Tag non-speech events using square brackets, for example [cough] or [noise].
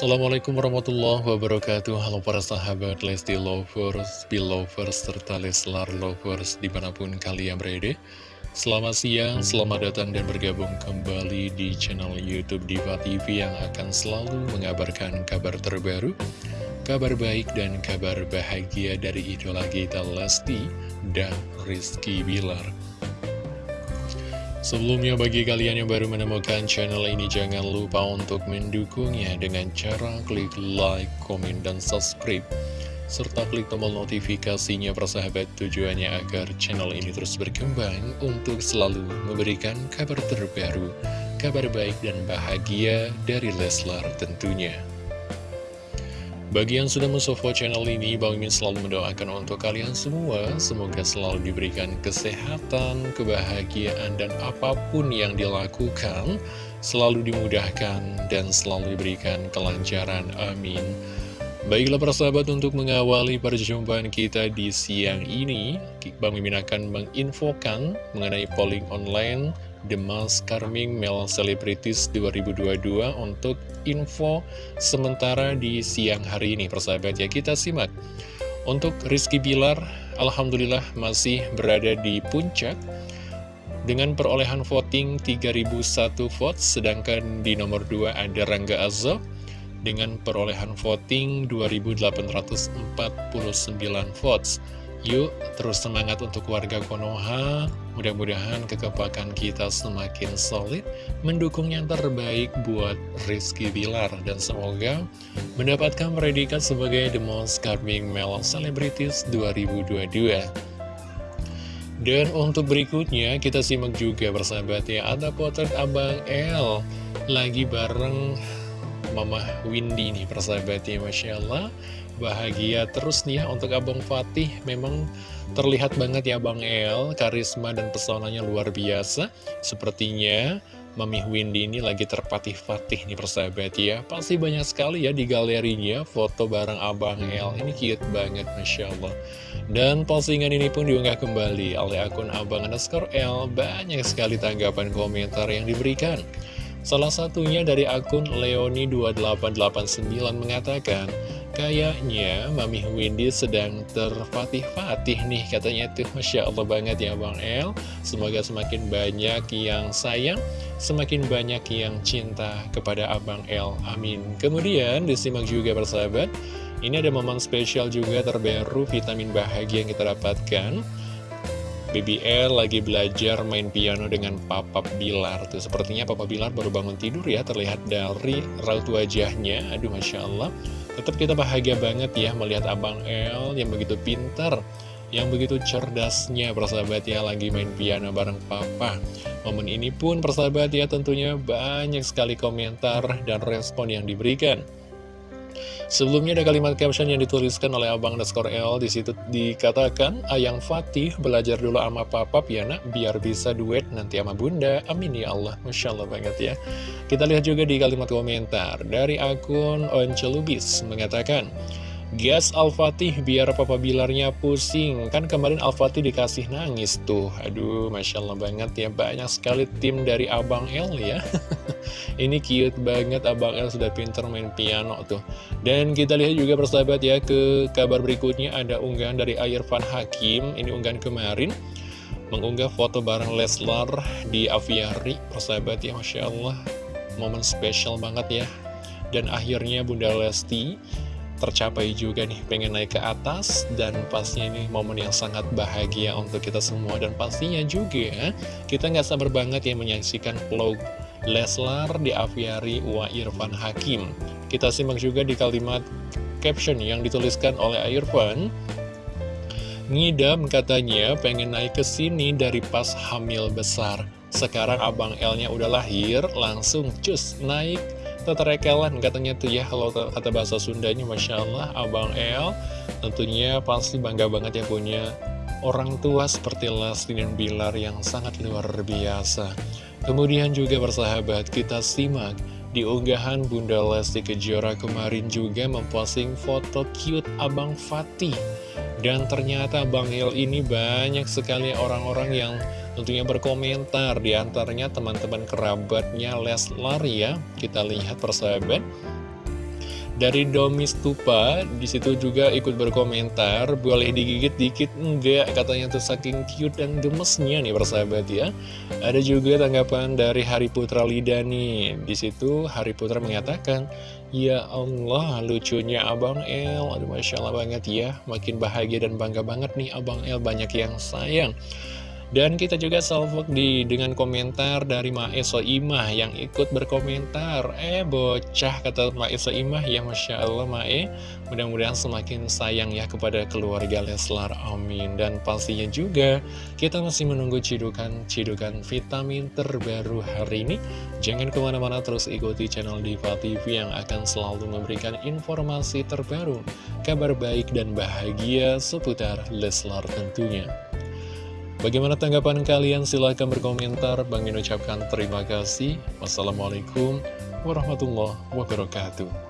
Assalamualaikum warahmatullahi wabarakatuh. Halo para sahabat Lesti Lovers, Belovers, serta Leslar Lovers di mana pun kalian berada. Selamat siang, selamat datang dan bergabung kembali di channel Youtube Diva TV yang akan selalu mengabarkan kabar terbaru Kabar baik dan kabar bahagia dari idola kita Lesti dan Rizky Bilar Sebelumnya bagi kalian yang baru menemukan channel ini jangan lupa untuk mendukungnya dengan cara klik like, komen, dan subscribe serta klik tombol notifikasinya persahabat tujuannya agar channel ini terus berkembang untuk selalu memberikan kabar terbaru, kabar baik dan bahagia dari Leslar tentunya. Bagi yang sudah mensupport channel ini, Bang Min selalu mendoakan untuk kalian semua, semoga selalu diberikan kesehatan, kebahagiaan, dan apa pun yang dilakukan, selalu dimudahkan dan selalu diberikan kelancaran. Amin. Baiklah persahabat untuk mengawali perjumpaan kita di siang ini, Bang Mimin akan menginfokan mengenai polling online The Most Charming Male Celebrities 2022 untuk info sementara di siang hari ini persahabat ya. Kita simak. Untuk Rizky Bilar Alhamdulillah masih berada di puncak dengan perolehan voting 3001 votes sedangkan di nomor 2 ada Rangga Azob dengan perolehan voting 2849 votes Yuk, terus semangat untuk warga Konoha. Mudah-mudahan kekepakan kita semakin solid, mendukung yang terbaik buat Rizky Bilar. Dan semoga mendapatkan predikat sebagai The Most Charming Male Celebrities 2022. Dan untuk berikutnya, kita simak juga bersahabat ya, ada potret Abang L lagi bareng Mama Windy nih persahabatnya Masya Allah. Bahagia terus nih ya untuk Abang Fatih. Memang terlihat banget ya Abang El. Karisma dan pesonanya luar biasa. Sepertinya Mami Windy ini lagi terpatih-patih nih persahabat ya. Pasti banyak sekali ya di galerinya foto bareng Abang El. Ini cute banget Masya Allah. Dan postingan ini pun diunggah kembali oleh akun Abang underscore L Banyak sekali tanggapan komentar yang diberikan Salah satunya dari akun Leoni2889 mengatakan, Kayaknya Mami Windy sedang terfatih-fatih nih katanya itu Masya Allah banget ya Bang El. Semoga semakin banyak yang sayang Semakin banyak yang cinta kepada Abang El. Amin. Kemudian disimak juga persahabat. Ini ada momen spesial juga terbaru vitamin bahagia yang kita dapatkan BBL lagi belajar main piano dengan Papa Bilar tuh. Sepertinya Papa Bilar baru bangun tidur ya Terlihat dari raut wajahnya. Aduh Masya Allah. Tetap kita bahagia banget ya melihat Abang El yang begitu pintar Yang begitu cerdasnya persahabat ya Lagi main piano bareng Papa. Momen ini pun persahabat ya tentunya banyak sekali komentar dan respon yang diberikan Sebelumnya ada kalimat caption yang dituliskan oleh Abang Underscore L. Di situ dikatakan Ayang Fatih belajar dulu sama papa nak Biar bisa duet nanti sama bunda. Amin ya Allah. Masya Allah banget ya. Kita lihat juga di kalimat komentar Dari akun Oncelubis mengatakan Gas Al-Fatih biar Papa Bilarnya pusing. Kan kemarin Al-Fatih dikasih nangis tuh. Aduh Masya Allah banget ya. Banyak sekali tim dari Abang El ya. [laughs] Ini cute banget Abang El sudah pinter main piano tuh. Dan kita lihat juga persahabat ya Ke kabar berikutnya ada unggahan dari Van Hakim. Ini unggahan kemarin. Mengunggah foto bareng Leslar di aviari Persahabat ya Masya Allah. Momen spesial banget ya. Dan akhirnya Bunda Lesti tercapai juga nih pengen naik ke atas dan pastinya ini momen yang sangat bahagia untuk kita semua. Dan pastinya juga kita nggak sabar banget ya menyaksikan vlog Leslar di aviari Wa Irfan Hakim. Kita simak juga di kalimat caption yang dituliskan oleh Irfan ngidam katanya pengen naik ke sini dari pas hamil besar. Sekarang abang L nya udah lahir langsung cus naik Teterekelan katanya tuh ya kalau kata bahasa Sundanya Masya Allah Abang El tentunya pasti bangga banget ya punya orang tua seperti Lesti dan Bilar yang sangat luar biasa. Kemudian juga bersahabat kita simak di unggahan Bunda Lesti Kejora kemarin juga memposting foto cute Abang Fatih. Dan ternyata Bang El ini banyak sekali orang-orang yang tentunya berkomentar di antaranya teman-teman kerabatnya Leslar ya. Kita lihat persahabat. Dari Domi Stupa, di situ juga ikut berkomentar, boleh digigit dikit? Enggak, katanya tuh saking cute dan gemesnya nih persahabat ya. Ada juga tanggapan dari Hari Putra Lida nih, di situ Hari Putra mengatakan, Ya Allah, lucunya Abang El, aduh Masya Allah banget ya, makin bahagia dan bangga banget nih Abang El banyak yang sayang. Dan kita juga salvok di dengan komentar dari Mae Soimah yang ikut berkomentar. Eh bocah kata Mae Soimah ya Masya Allah Mae. Mudah-mudahan semakin sayang ya kepada keluarga Leslar amin. Dan pastinya juga kita masih menunggu cidukan-cidukan vitamin terbaru hari ini. Jangan ke mana-mana terus ikuti channel Diva TV yang akan selalu memberikan informasi terbaru. Kabar baik dan bahagia seputar Leslar tentunya. Bagaimana tanggapan kalian? Silahkan berkomentar. Bang Min ucapkan terima kasih. Wassalamualaikum warahmatullahi wabarakatuh.